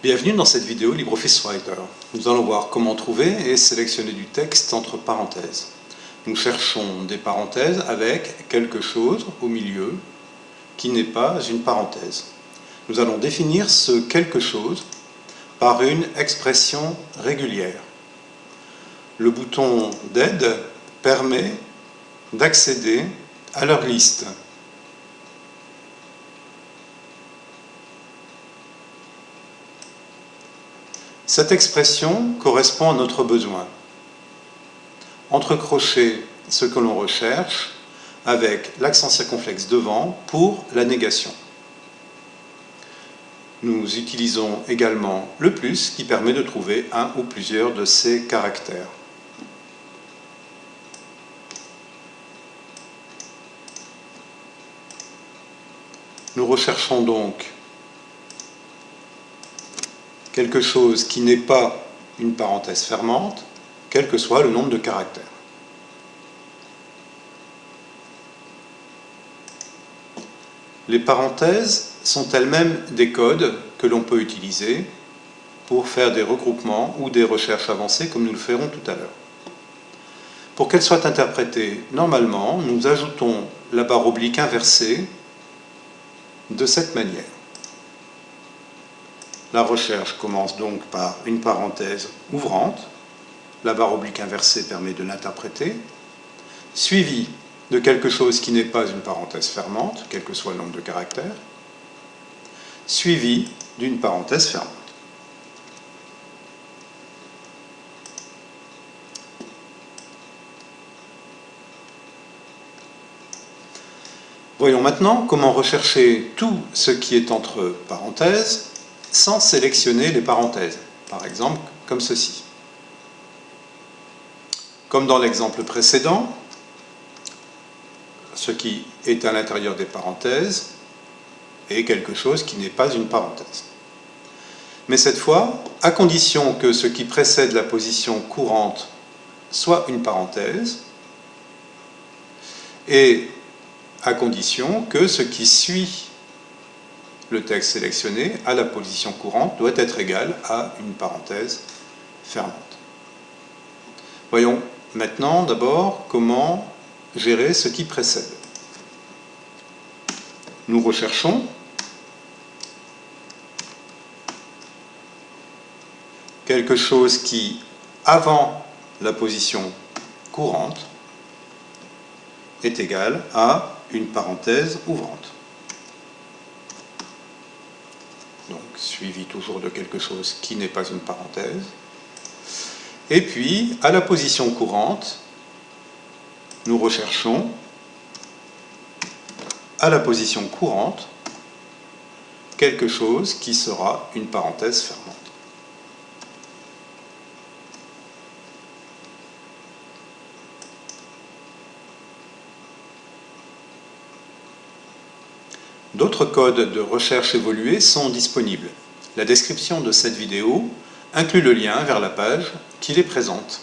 Bienvenue dans cette vidéo LibreOffice Writer. Nous allons voir comment trouver et sélectionner du texte entre parenthèses. Nous cherchons des parenthèses avec quelque chose au milieu qui n'est pas une parenthèse. Nous allons définir ce quelque chose par une expression régulière. Le bouton d'aide permet d'accéder à leur liste. Cette expression correspond à notre besoin. Entrecrocher ce que l'on recherche avec l'accent circonflexe devant pour la négation. Nous utilisons également le plus qui permet de trouver un ou plusieurs de ces caractères. Nous recherchons donc quelque chose qui n'est pas une parenthèse fermante, quel que soit le nombre de caractères. Les parenthèses sont elles-mêmes des codes que l'on peut utiliser pour faire des regroupements ou des recherches avancées comme nous le ferons tout à l'heure. Pour qu'elles soient interprétées normalement, nous ajoutons la barre oblique inversée de cette manière. La recherche commence donc par une parenthèse ouvrante, la barre oblique inversée permet de l'interpréter, suivi de quelque chose qui n'est pas une parenthèse fermante, quel que soit le nombre de caractères, suivi d'une parenthèse fermante. Voyons maintenant comment rechercher tout ce qui est entre parenthèses sans sélectionner les parenthèses, par exemple comme ceci. Comme dans l'exemple précédent, ce qui est à l'intérieur des parenthèses est quelque chose qui n'est pas une parenthèse. Mais cette fois, à condition que ce qui précède la position courante soit une parenthèse, et à condition que ce qui suit le texte sélectionné à la position courante doit être égal à une parenthèse fermante. Voyons maintenant d'abord comment gérer ce qui précède. Nous recherchons quelque chose qui, avant la position courante, est égal à une parenthèse ouvrante. donc suivi toujours de quelque chose qui n'est pas une parenthèse. Et puis, à la position courante, nous recherchons à la position courante quelque chose qui sera une parenthèse fermante. D'autres codes de recherche évolués sont disponibles. La description de cette vidéo inclut le lien vers la page qui les présente.